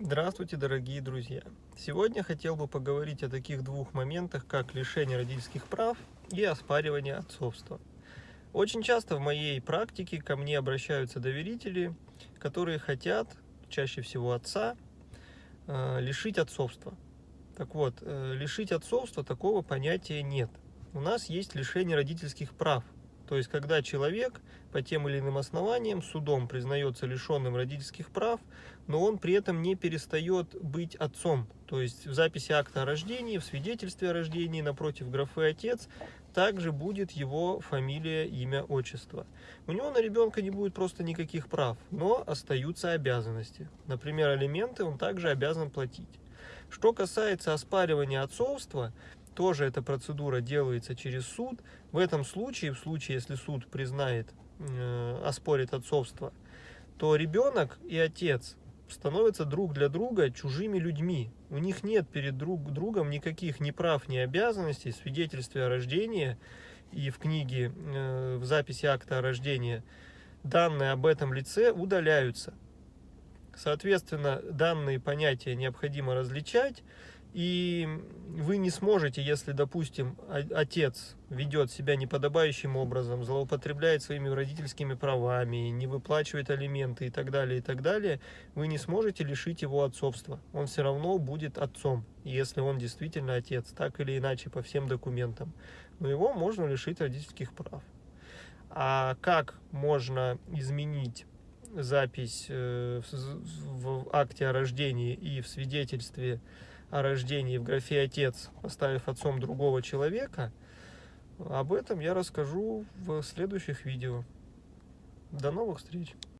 Здравствуйте, дорогие друзья! Сегодня хотел бы поговорить о таких двух моментах, как лишение родительских прав и оспаривание отцовства. Очень часто в моей практике ко мне обращаются доверители, которые хотят, чаще всего отца, э, лишить отцовства. Так вот, э, лишить отцовства такого понятия нет. У нас есть лишение родительских прав – то есть, когда человек по тем или иным основаниям судом признается лишенным родительских прав, но он при этом не перестает быть отцом. То есть, в записи акта о рождении, в свидетельстве о рождении напротив графы «отец» также будет его фамилия, имя, отчество. У него на ребенка не будет просто никаких прав, но остаются обязанности. Например, алименты он также обязан платить. Что касается оспаривания отцовства, тоже эта процедура делается через суд. В этом случае, в случае, если суд признает, э, оспорит отцовство, то ребенок и отец становятся друг для друга чужими людьми. У них нет перед друг другом никаких ни прав, ни обязанностей. Свидетельстве о рождении и в книге, э, в записи акта о рождении данные об этом лице удаляются. Соответственно, данные понятия необходимо различать. И вы не сможете, если, допустим, отец ведет себя неподобающим образом, злоупотребляет своими родительскими правами, не выплачивает алименты и так далее, и так далее, вы не сможете лишить его отцовства. Он все равно будет отцом, если он действительно отец, так или иначе, по всем документам. Но его можно лишить родительских прав. А как можно изменить запись э, в акте о рождении и в свидетельстве о рождении в графе «Отец», поставив отцом другого человека, об этом я расскажу в следующих видео. До новых встреч!